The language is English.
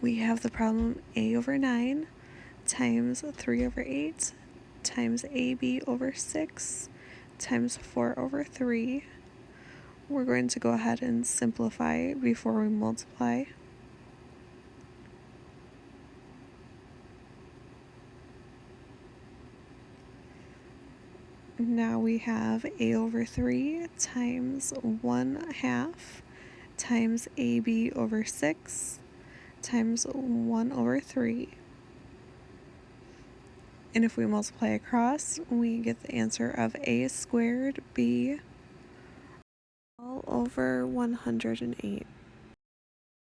we have the problem a over 9 times 3 over 8 times ab over 6 times 4 over 3. We're going to go ahead and simplify before we multiply. Now we have a over 3 times 1 half times ab over 6 times 1 over 3. And if we multiply across, we get the answer of a squared b all over 108.